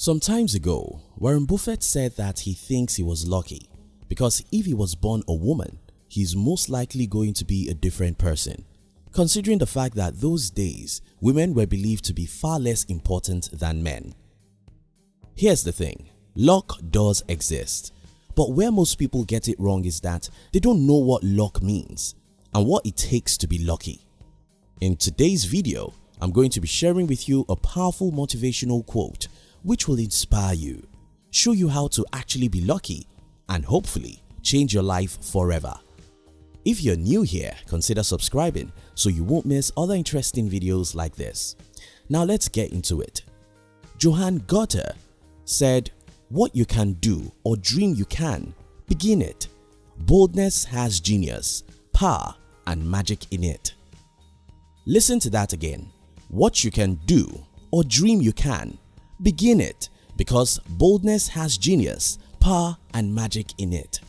Some times ago, Warren Buffett said that he thinks he was lucky because if he was born a woman, he's most likely going to be a different person considering the fact that those days women were believed to be far less important than men. Here's the thing, luck does exist but where most people get it wrong is that they don't know what luck means and what it takes to be lucky. In today's video, I'm going to be sharing with you a powerful motivational quote which will inspire you, show you how to actually be lucky and hopefully change your life forever. If you're new here, consider subscribing so you won't miss other interesting videos like this. Now let's get into it. Johann Goethe said, what you can do or dream you can, begin it. Boldness has genius, power and magic in it. Listen to that again. What you can do or dream you can, begin it because boldness has genius, power and magic in it.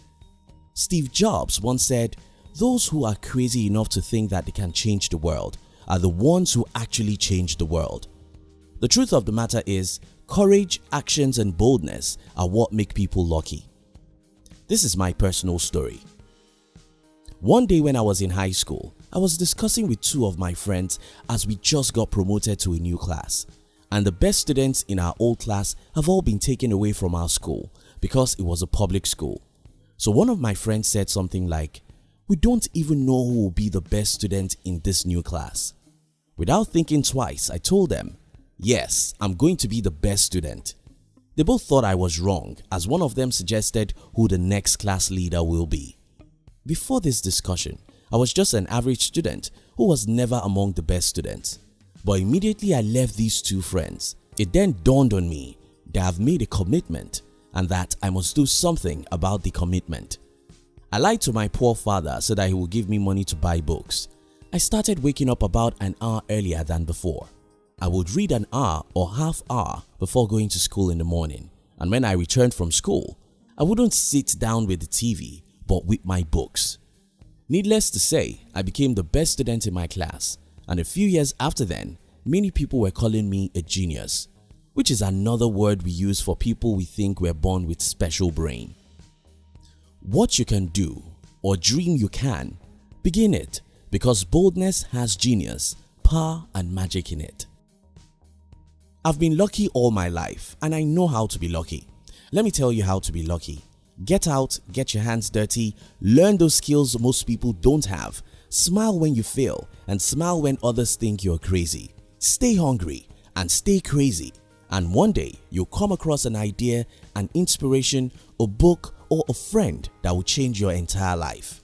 Steve Jobs once said, those who are crazy enough to think that they can change the world are the ones who actually change the world. The truth of the matter is Courage, actions and boldness are what make people lucky. This is my personal story. One day when I was in high school, I was discussing with two of my friends as we just got promoted to a new class and the best students in our old class have all been taken away from our school because it was a public school. So one of my friends said something like, we don't even know who will be the best student in this new class. Without thinking twice, I told them, Yes, I'm going to be the best student. They both thought I was wrong as one of them suggested who the next class leader will be. Before this discussion, I was just an average student who was never among the best students. But immediately I left these two friends, it then dawned on me that I've made a commitment and that I must do something about the commitment. I lied to my poor father so that he would give me money to buy books. I started waking up about an hour earlier than before. I would read an hour or half hour before going to school in the morning and when I returned from school, I wouldn't sit down with the TV but with my books. Needless to say, I became the best student in my class and a few years after then, many people were calling me a genius which is another word we use for people we think were born with special brain. What you can do or dream you can, begin it because boldness has genius, power and magic in it. I've been lucky all my life and I know how to be lucky. Let me tell you how to be lucky. Get out, get your hands dirty, learn those skills most people don't have, smile when you fail and smile when others think you're crazy. Stay hungry and stay crazy and one day you'll come across an idea, an inspiration, a book or a friend that will change your entire life.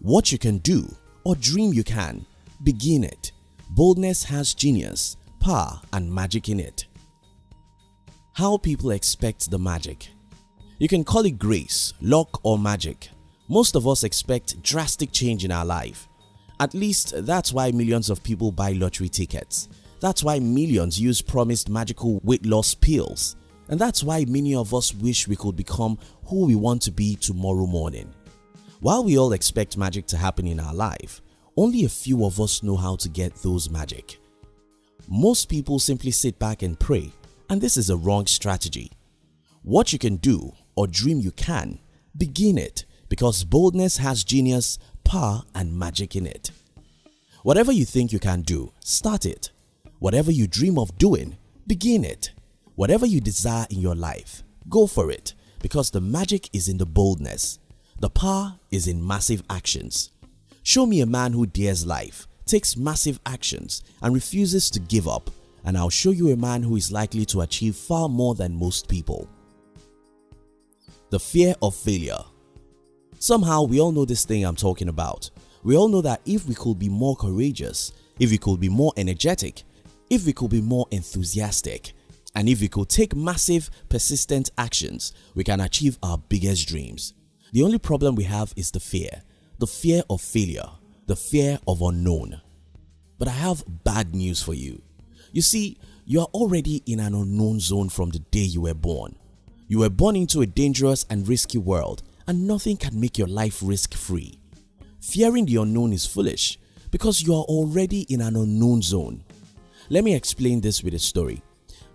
What you can do or dream you can, begin it. Boldness has genius power and magic in it. How people expect the magic You can call it grace, luck or magic. Most of us expect drastic change in our life. At least that's why millions of people buy lottery tickets. That's why millions use promised magical weight loss pills. And that's why many of us wish we could become who we want to be tomorrow morning. While we all expect magic to happen in our life, only a few of us know how to get those magic. Most people simply sit back and pray and this is a wrong strategy. What you can do or dream you can, begin it because boldness has genius, power and magic in it. Whatever you think you can do, start it. Whatever you dream of doing, begin it. Whatever you desire in your life, go for it because the magic is in the boldness. The power is in massive actions. Show me a man who dares life takes massive actions and refuses to give up and I'll show you a man who is likely to achieve far more than most people. The fear of failure Somehow we all know this thing I'm talking about. We all know that if we could be more courageous, if we could be more energetic, if we could be more enthusiastic, and if we could take massive persistent actions, we can achieve our biggest dreams. The only problem we have is the fear, the fear of failure the fear of unknown. But I have bad news for you. You see, you are already in an unknown zone from the day you were born. You were born into a dangerous and risky world and nothing can make your life risk-free. Fearing the unknown is foolish because you are already in an unknown zone. Let me explain this with a story.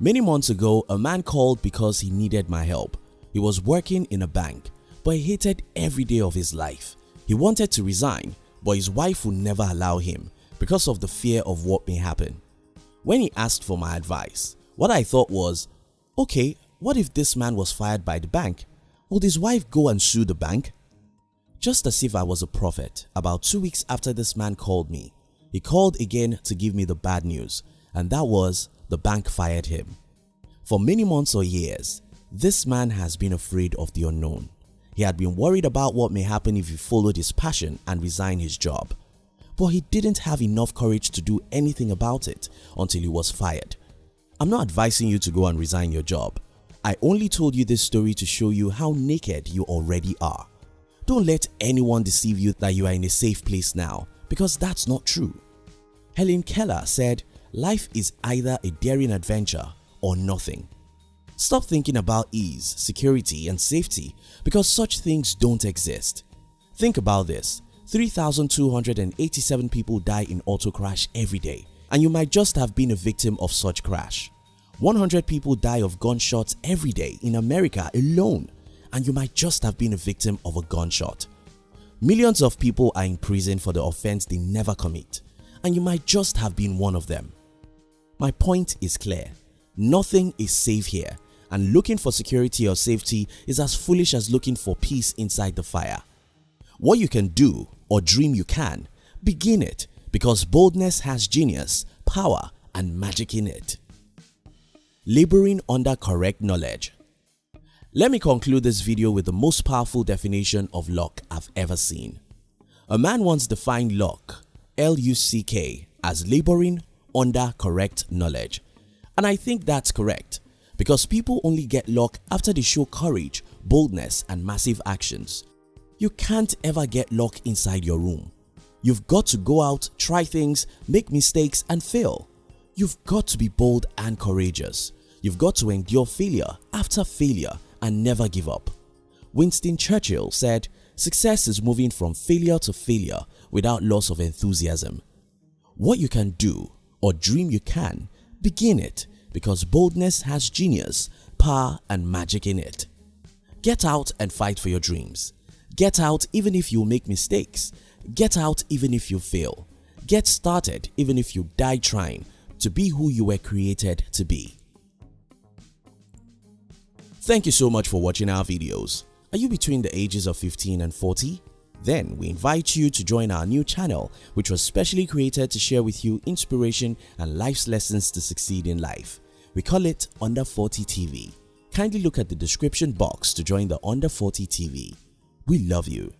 Many months ago, a man called because he needed my help. He was working in a bank but he hated every day of his life. He wanted to resign but his wife would never allow him because of the fear of what may happen. When he asked for my advice, what I thought was, okay, what if this man was fired by the bank? Would his wife go and sue the bank? Just as if I was a prophet, about two weeks after this man called me, he called again to give me the bad news and that was the bank fired him. For many months or years, this man has been afraid of the unknown. He had been worried about what may happen if he followed his passion and resigned his job. But he didn't have enough courage to do anything about it until he was fired. I'm not advising you to go and resign your job. I only told you this story to show you how naked you already are. Don't let anyone deceive you that you are in a safe place now because that's not true. Helen Keller said, life is either a daring adventure or nothing. Stop thinking about ease, security and safety because such things don't exist. Think about this, 3,287 people die in auto crash every day and you might just have been a victim of such crash. 100 people die of gunshots every day in America alone and you might just have been a victim of a gunshot. Millions of people are in prison for the offense they never commit and you might just have been one of them. My point is clear, nothing is safe here and looking for security or safety is as foolish as looking for peace inside the fire. What you can do or dream you can, begin it because boldness has genius, power and magic in it. Laboring under correct knowledge Let me conclude this video with the most powerful definition of luck I've ever seen. A man once defined luck L-U-C-K as laboring under correct knowledge and I think that's correct because people only get luck after they show courage, boldness and massive actions. You can't ever get luck inside your room. You've got to go out, try things, make mistakes and fail. You've got to be bold and courageous. You've got to endure failure after failure and never give up. Winston Churchill said, success is moving from failure to failure without loss of enthusiasm. What you can do or dream you can, begin it because boldness has genius, power and magic in it. Get out and fight for your dreams. Get out even if you make mistakes. Get out even if you fail. Get started even if you die trying to be who you were created to be. Thank you so much for watching our videos. Are you between the ages of 15 and 40? Then we invite you to join our new channel which was specially created to share with you inspiration and life's lessons to succeed in life. We call it Under 40 TV. Kindly look at the description box to join the Under 40 TV. We love you.